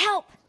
Help!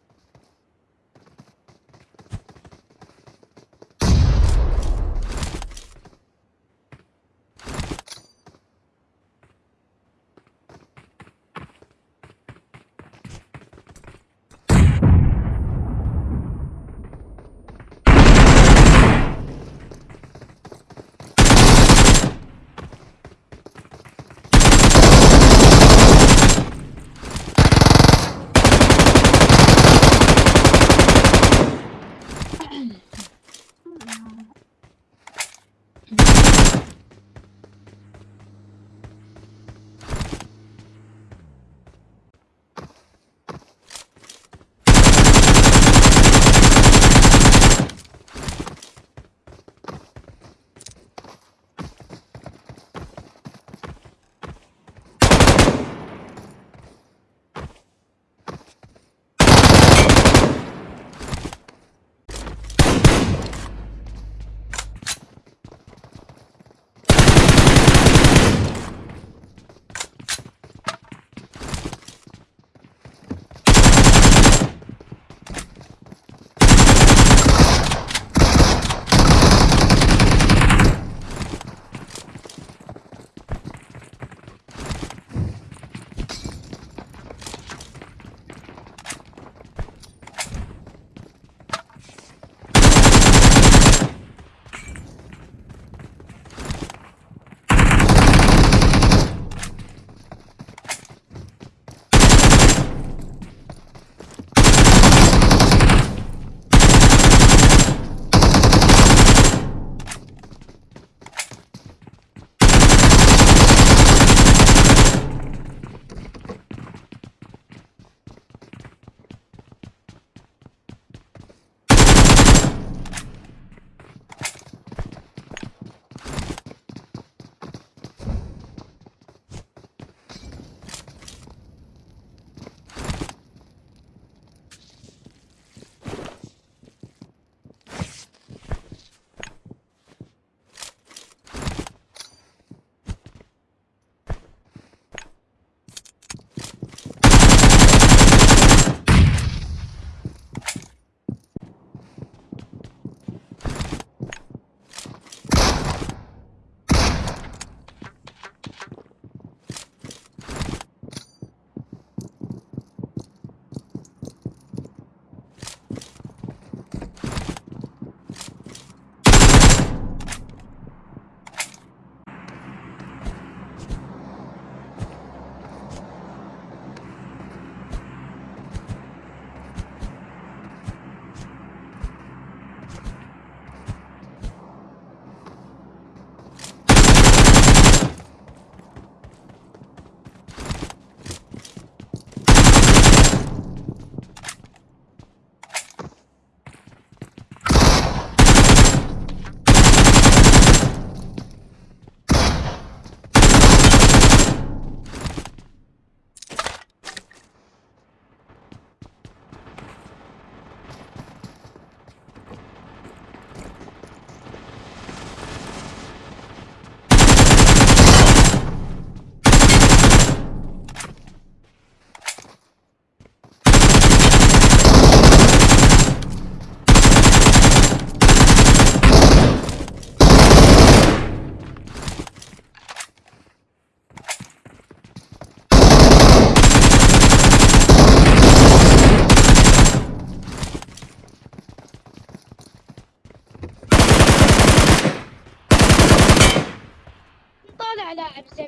لاعب زي